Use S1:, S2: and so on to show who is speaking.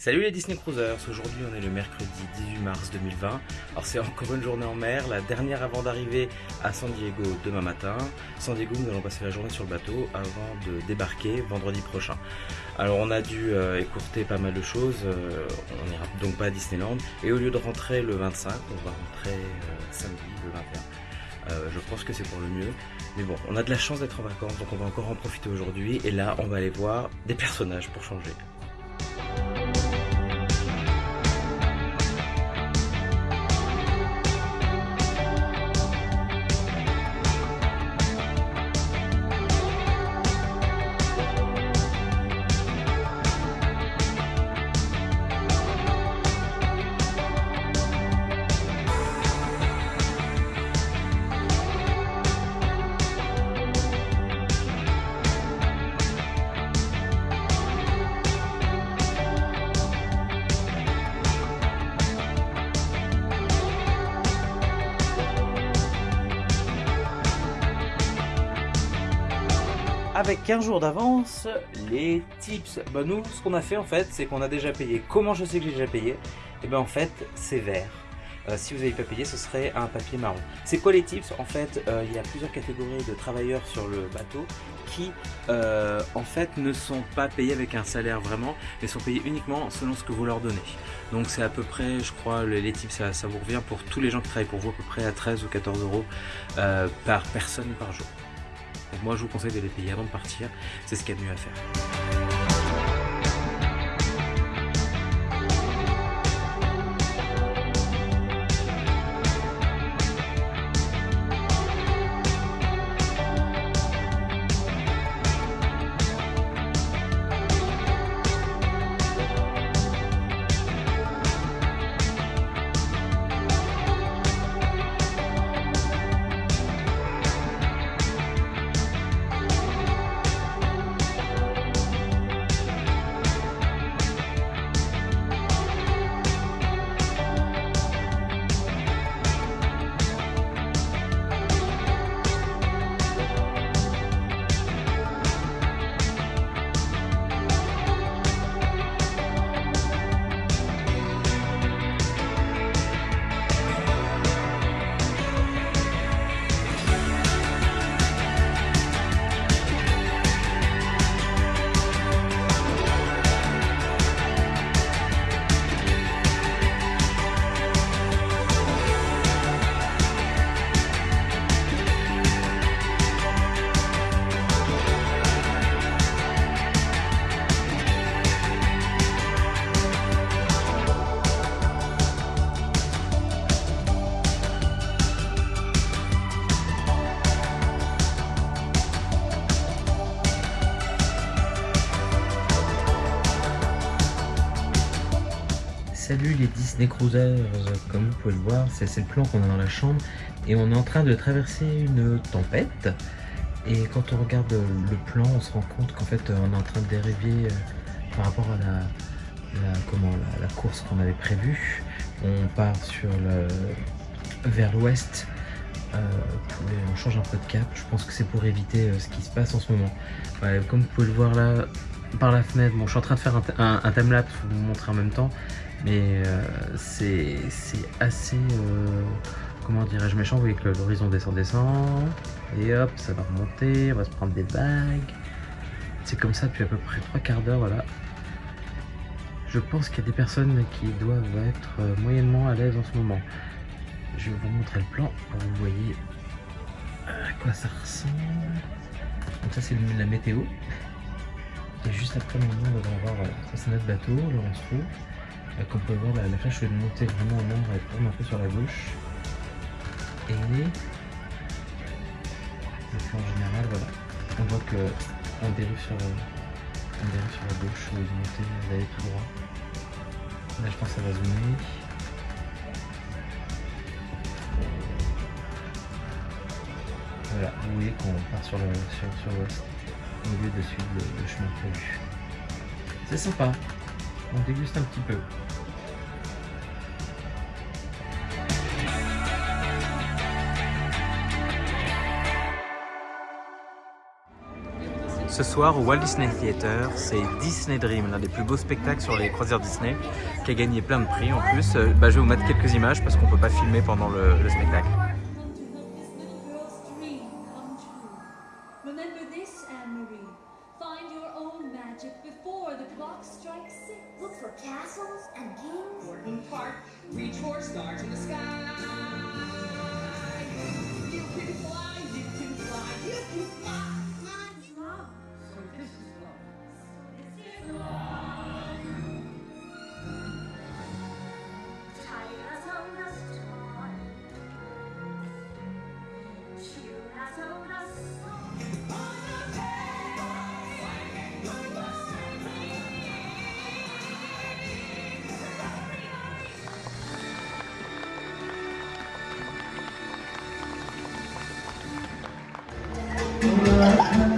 S1: Salut les Disney Cruisers, aujourd'hui on est le mercredi 18 mars 2020. Alors c'est encore une journée en mer, la dernière avant d'arriver à San Diego demain matin. San Diego, nous allons passer la journée sur le bateau avant de débarquer vendredi prochain. Alors on a dû euh, écourter pas mal de choses, euh, on n'ira donc pas à Disneyland. Et au lieu de rentrer le 25, on va rentrer euh, samedi le 21. je pense que c'est pour le mieux. Mais bon, on a de la chance d'être en vacances, donc on va encore en profiter aujourd'hui. Et là, on va aller voir des personnages pour changer. Avec 15 jours d'avance les tips. Bah nous, ce qu'on a fait en fait, c'est qu'on a déjà payé. Comment je sais que j'ai déjà payé? Et eh bien en fait, c'est vert. Euh, si vous n'avez pas payé, ce serait un papier marron. C'est quoi les tips? En fait, euh, il y a plusieurs catégories de travailleurs sur le bateau qui, euh, en fait, ne sont pas payés avec un salaire vraiment, mais sont payés uniquement selon ce que vous leur donnez. Donc c'est à peu près, je crois, les, tips, ça, ça, vous revient pour tous les gens qui travaillent pour vous à peu près à 13 ou 14 euros par personne par jour. Donc moi je vous conseille de les payer avant de partir, c'est ce qu'il y a de mieux à faire. Salut les Disney Cruisers, comme vous pouvez le voir, c'est le plan qu'on a dans la chambre et on est en train de traverser une tempête. Et quand on regarde le plan on se rend compte qu'en fait on est en train de dériver euh, par rapport à la, comment, la, course qu'on avait prévue. On part sur le, vers l'ouest euh, on change un peu de cap, je pense que c'est pour éviter euh, ce qui se passe en ce moment. Comme vous pouvez le voir là par la fenêtre, bon je suis en train de faire un, un timelapse pour vous montrer en même temps mais euh, c'est assez, euh, comment dirais-je, méchant. Vous voyez que l'horizon descend, descend, et hop, ça va remonter, on va se prendre des bagues. C'est comme ça depuis à peu près trois quarts d'heure, voilà. Je pense qu'il y a des personnes qui doivent être euh, moyennement à l'aise en ce moment. Je vais vous montrer le plan pour vous voyez à quoi ça ressemble. Donc ça c'est la météo. Et juste après moment on va avoir, ça c'est notre bateau, le on se trouve. Comme vous pouvez voir, la, flèche est monter vraiment au nombre, elle tourne un peu sur la gauche. Et plan général, voilà. On voit que on dérive sur, on dérive sur la gauche, vous montez, vous allez tout droit. Là je pense que ça va zoomer. Voilà, vous voyez qu'on part sur l'ouest sur, sur au lieu de suivre le, chemin prévu. C'est sympa, on déguste un petit peu. Ce soir au Walt Disney Theater, c'est Disney Dream, l'un des plus beaux spectacles sur les croisières Disney, qui a gagné plein de prix en plus. Euh, bah, je vais vous mettre quelques images parce qu'on ne peut pas filmer pendant le spectacle.
S2: Remember this, Anne-Marie. Find your own magic before the clock strikes six.
S3: Look for castles and kings.
S4: Gordon Park. Reach for stars in the sky.
S3: 除
S5: 了